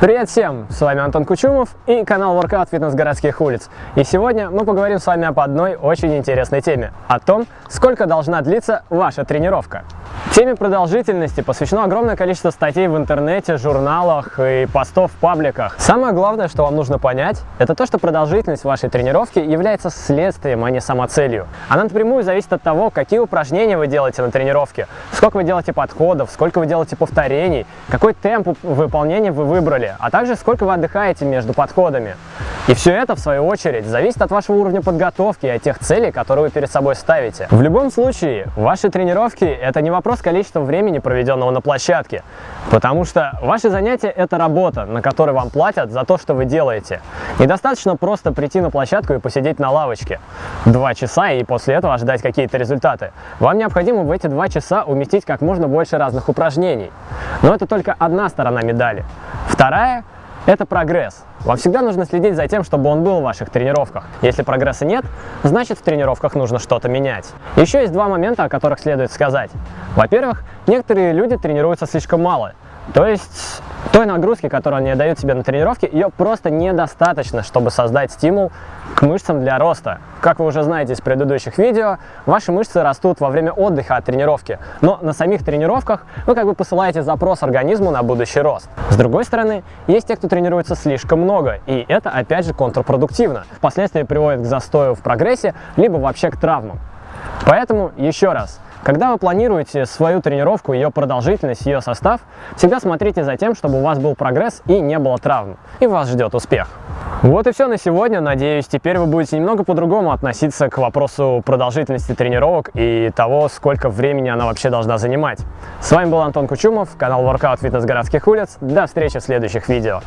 Привет всем! С вами Антон Кучумов и канал Workout Фитнес городских улиц. И сегодня мы поговорим с вами об одной очень интересной теме. О том, сколько должна длиться ваша тренировка. Теме продолжительности посвящено огромное количество статей в интернете, журналах и постов в пабликах. Самое главное, что вам нужно понять, это то, что продолжительность вашей тренировки является следствием, а не самоцелью. Она напрямую зависит от того, какие упражнения вы делаете на тренировке, сколько вы делаете подходов, сколько вы делаете повторений, какой темп выполнения вы выбрали, а также сколько вы отдыхаете между подходами. И все это, в свою очередь, зависит от вашего уровня подготовки и от тех целей, которые вы перед собой ставите. В любом случае, ваши тренировки – это не вопрос количества времени, проведенного на площадке, потому что ваши занятия – это работа, на которой вам платят за то, что вы делаете. Недостаточно просто прийти на площадку и посидеть на лавочке два часа и после этого ожидать какие-то результаты. Вам необходимо в эти два часа уместить как можно больше разных упражнений. Но это только одна сторона медали. Вторая – это прогресс. Вам всегда нужно следить за тем, чтобы он был в ваших тренировках. Если прогресса нет, значит в тренировках нужно что-то менять. Еще есть два момента, о которых следует сказать. Во-первых, некоторые люди тренируются слишком мало. То есть той нагрузки, которую они дают себе на тренировке, ее просто недостаточно, чтобы создать стимул к мышцам для роста. Как вы уже знаете из предыдущих видео, ваши мышцы растут во время отдыха от тренировки, но на самих тренировках вы как бы посылаете запрос организму на будущий рост. С другой стороны, есть те, кто тренируется слишком много, и это опять же контрпродуктивно. Впоследствии приводит к застою в прогрессе, либо вообще к травмам. Поэтому еще раз, когда вы планируете свою тренировку, ее продолжительность, ее состав, всегда смотрите за тем, чтобы у вас был прогресс и не было травм, и вас ждет успех. Вот и все на сегодня. Надеюсь, теперь вы будете немного по-другому относиться к вопросу продолжительности тренировок и того, сколько времени она вообще должна занимать. С вами был Антон Кучумов, канал Workout Фитнес городских улиц. До встречи в следующих видео.